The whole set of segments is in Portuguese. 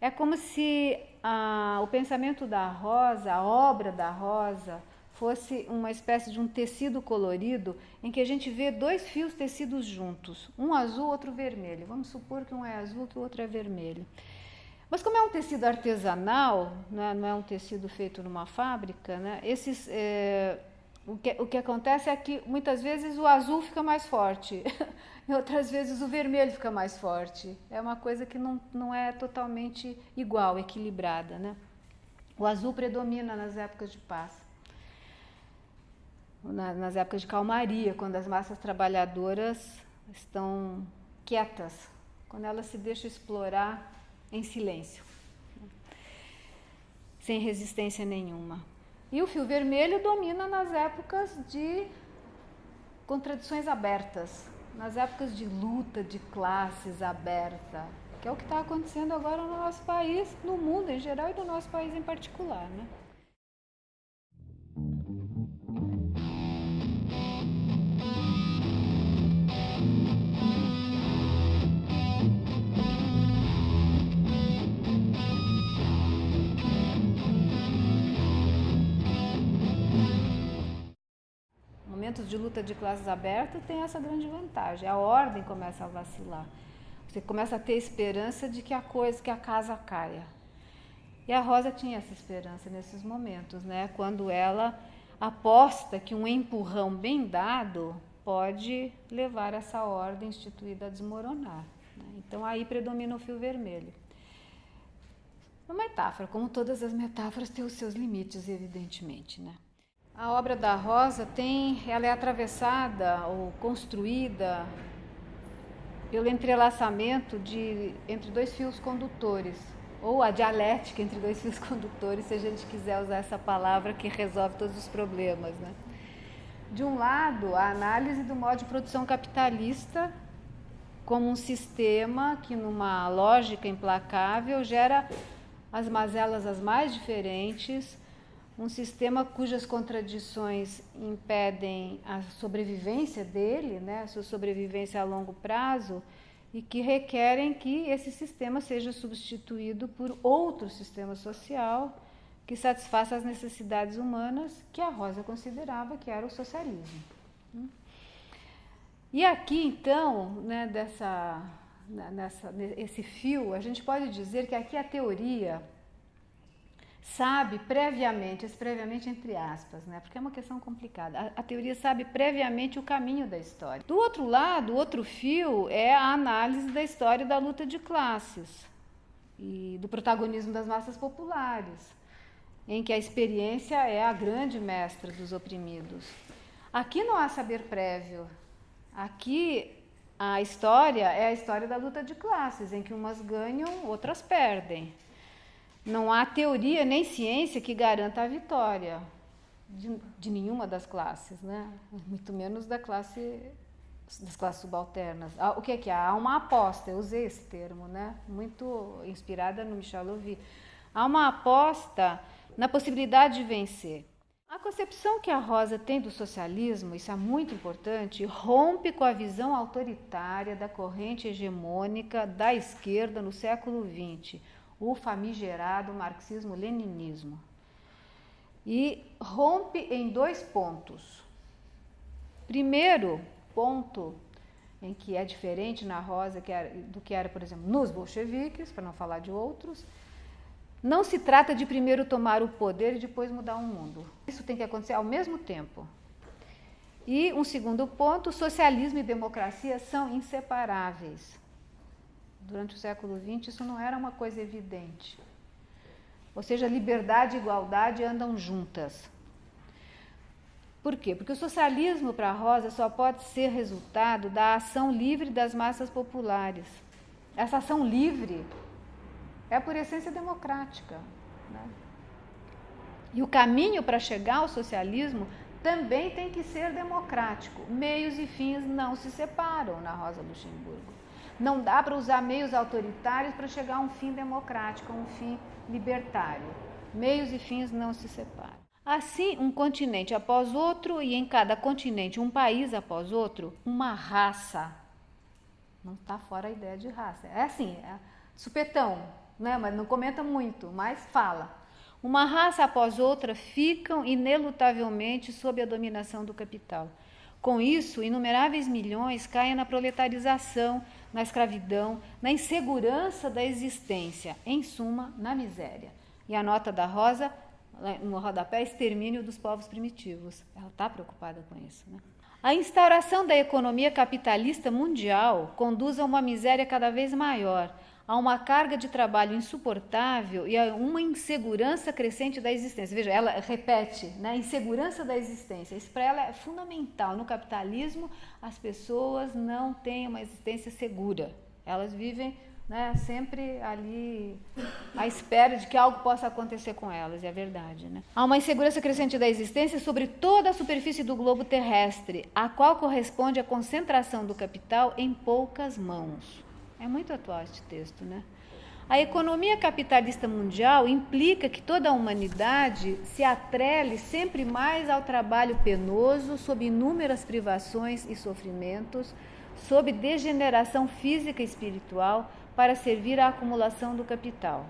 É como se a, o pensamento da Rosa, a obra da Rosa, fosse uma espécie de um tecido colorido em que a gente vê dois fios tecidos juntos, um azul, outro vermelho. Vamos supor que um é azul, que o outro é vermelho. Mas como é um tecido artesanal, né, não é um tecido feito numa fábrica, né, esses, é, o, que, o que acontece é que muitas vezes o azul fica mais forte e outras vezes o vermelho fica mais forte. É uma coisa que não, não é totalmente igual, equilibrada. Né? O azul predomina nas épocas de paz nas épocas de calmaria, quando as massas trabalhadoras estão quietas, quando elas se deixam explorar em silêncio, sem resistência nenhuma. E o fio vermelho domina nas épocas de contradições abertas, nas épocas de luta de classes aberta, que é o que está acontecendo agora no nosso país, no mundo em geral e no nosso país em particular. Né? Movimentos de luta de classes abertas tem essa grande vantagem. A ordem começa a vacilar. Você começa a ter esperança de que a coisa, que a casa caia. E a Rosa tinha essa esperança nesses momentos, né? Quando ela aposta que um empurrão bem dado pode levar essa ordem instituída a desmoronar. Né? Então aí predomina o fio vermelho. Uma metáfora, como todas as metáforas, tem os seus limites, evidentemente, né? A obra da Rosa tem, ela é atravessada ou construída pelo entrelaçamento de entre dois fios condutores, ou a dialética entre dois fios condutores, se a gente quiser usar essa palavra que resolve todos os problemas, né? De um lado, a análise do modo de produção capitalista como um sistema que numa lógica implacável gera as mazelas as mais diferentes, um sistema cujas contradições impedem a sobrevivência dele, né, a sua sobrevivência a longo prazo, e que requerem que esse sistema seja substituído por outro sistema social que satisfaça as necessidades humanas que a Rosa considerava que era o socialismo. E aqui, então, né, dessa, nessa, esse fio, a gente pode dizer que aqui a teoria sabe previamente, esse previamente entre aspas, né? porque é uma questão complicada. A, a, teoria sabe previamente o caminho da história. Do outro lado, o outro fio é a análise da história da luta de classes e do protagonismo das massas populares, em que a experiência é a grande mestra dos oprimidos. Aqui não há saber prévio. Aqui a história é a história da luta de classes, em que umas ganham, outras perdem. Não há teoria nem ciência que garanta a vitória de, de nenhuma das classes, né? muito menos da classe das classes subalternas. Ah, o que é que há? Há uma aposta, eu usei esse termo, né? muito inspirada no Michel Louvi. Há uma aposta na possibilidade de vencer. A concepção que a Rosa tem do socialismo, isso é muito importante, rompe com a visão autoritária da corrente hegemônica da esquerda no século XX, o famigerado marxismo-leninismo. E rompe em dois pontos. Primeiro ponto, em que é diferente na Rosa do que era, por exemplo, nos bolcheviques, para não falar de outros, não se trata de primeiro tomar o poder e depois mudar o mundo. Isso tem que acontecer ao mesmo tempo. E um segundo ponto, socialismo e democracia são inseparáveis durante o século XX, isso não era uma coisa evidente. Ou seja, liberdade e igualdade andam juntas. Por quê? Porque o socialismo para Rosa só pode ser resultado da ação livre das massas populares. Essa ação livre é por essência democrática. Né? E o caminho para chegar ao socialismo também tem que ser democrático. Meios e fins não se separam na Rosa Luxemburgo. Não dá para usar meios autoritários para chegar a um fim democrático, a um fim libertário. Meios e fins não se separam. Assim, um continente após outro, e em cada continente um país após outro, uma raça. Não está fora a ideia de raça. É assim, é supetão. né? mas não comenta muito, mas fala. Uma raça após outra ficam inelutavelmente sob a dominação do capital. Com isso, inumeráveis milhões caem na proletarização, na escravidão, na insegurança da existência, em suma, na miséria. E a nota da Rosa, no rodapé, extermínio dos povos primitivos. Ela está preocupada com isso. Né? A instauração da economia capitalista mundial conduz a uma miséria cada vez maior, a uma carga de trabalho insuportável e a uma insegurança crescente da existência. Veja, ela repete, né? Insegurança da existência. Isso para ela é fundamental. No capitalismo, as pessoas não têm uma existência segura. Elas vivem né, sempre ali à espera de que algo possa acontecer com elas, é verdade. Né? Há uma insegurança crescente da existência sobre toda a superfície do globo terrestre, a qual corresponde a concentração do capital em poucas mãos. É muito atual este texto, né? A economia capitalista mundial implica que toda a humanidade se atrele sempre mais ao trabalho penoso, sob inúmeras privações e sofrimentos, sob degeneração física e espiritual, para servir à acumulação do capital.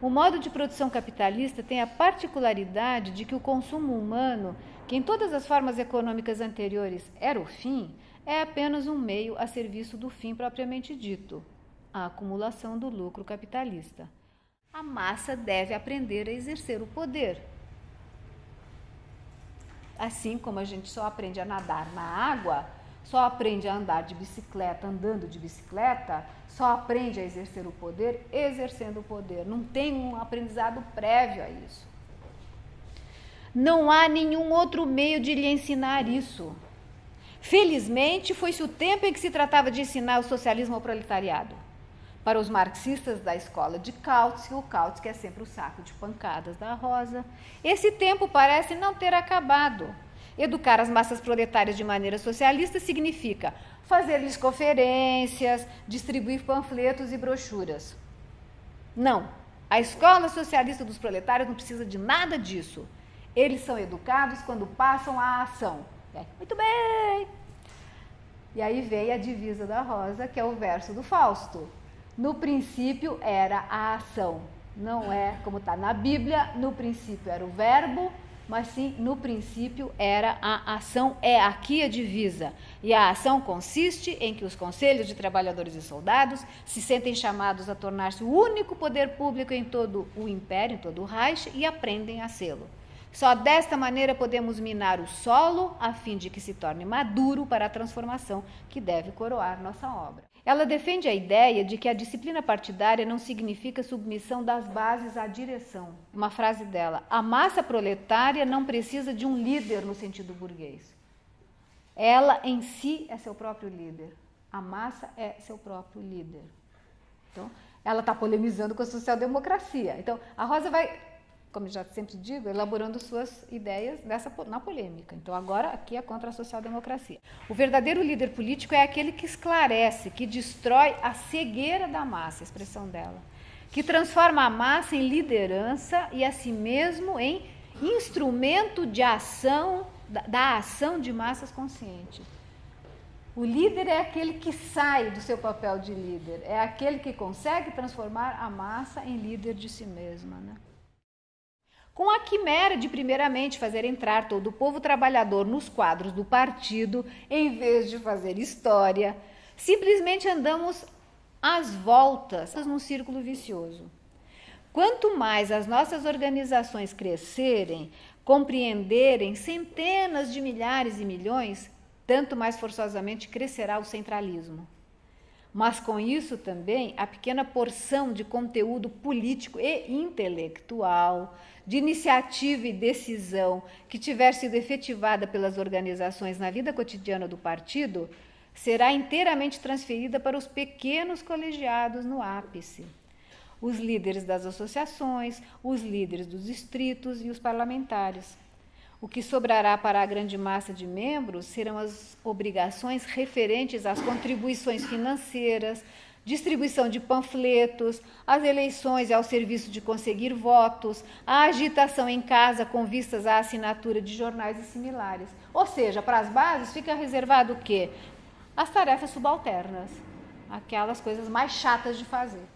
O modo de produção capitalista tem a particularidade de que o consumo humano, que em todas as formas econômicas anteriores era o fim, é apenas um meio a serviço do fim propriamente dito, a acumulação do lucro capitalista. A massa deve aprender a exercer o poder. Assim como a gente só aprende a nadar na água, só aprende a andar de bicicleta andando de bicicleta, só aprende a exercer o poder exercendo o poder. Não tem um aprendizado prévio a isso. Não há nenhum outro meio de lhe ensinar isso. Felizmente, foi-se o tempo em que se tratava de ensinar o socialismo ao proletariado. Para os marxistas da escola de Kautsky, o Kautsky é sempre o saco de pancadas da Rosa, esse tempo parece não ter acabado. Educar as massas proletárias de maneira socialista significa fazer-lhes conferências, distribuir panfletos e brochuras. Não, a escola socialista dos proletários não precisa de nada disso. Eles são educados quando passam à ação. É, muito bem! E aí vem a divisa da Rosa, que é o verso do Fausto. No princípio era a ação. Não é como está na Bíblia, no princípio era o verbo, mas sim no princípio era a ação. É aqui a divisa. E a ação consiste em que os conselhos de trabalhadores e soldados se sentem chamados a tornar-se o único poder público em todo o império, em todo o Reich, e aprendem a sê-lo. Só desta maneira podemos minar o solo a fim de que se torne maduro para a transformação que deve coroar nossa obra. Ela defende a ideia de que a disciplina partidária não significa submissão das bases à direção. Uma frase dela: a massa proletária não precisa de um líder no sentido burguês. Ela em si é seu próprio líder. A massa é seu próprio líder. Então, ela está polemizando com a social-democracia. Então, a Rosa vai como já sempre digo, elaborando suas ideias dessa, na polêmica. Então, agora aqui é contra a social-democracia. O verdadeiro líder político é aquele que esclarece, que destrói a cegueira da massa, a expressão dela, que transforma a massa em liderança e a si mesmo em instrumento de ação, da, da ação de massas conscientes. O líder é aquele que sai do seu papel de líder, é aquele que consegue transformar a massa em líder de si mesma. Né? Com a quimera de, primeiramente, fazer entrar todo o povo trabalhador nos quadros do partido, em vez de fazer história, simplesmente andamos às voltas num círculo vicioso. Quanto mais as nossas organizações crescerem, compreenderem centenas de milhares e milhões, tanto mais forçosamente crescerá o centralismo. Mas com isso também a pequena porção de conteúdo político e intelectual de iniciativa e decisão que tiver sido efetivada pelas organizações na vida cotidiana do partido será inteiramente transferida para os pequenos colegiados no ápice. Os líderes das associações, os líderes dos distritos e os parlamentares. O que sobrará para a grande massa de membros serão as obrigações referentes às contribuições financeiras, distribuição de panfletos, as eleições ao serviço de conseguir votos, a agitação em casa com vistas à assinatura de jornais e similares. Ou seja, para as bases fica reservado o quê? As tarefas subalternas, aquelas coisas mais chatas de fazer.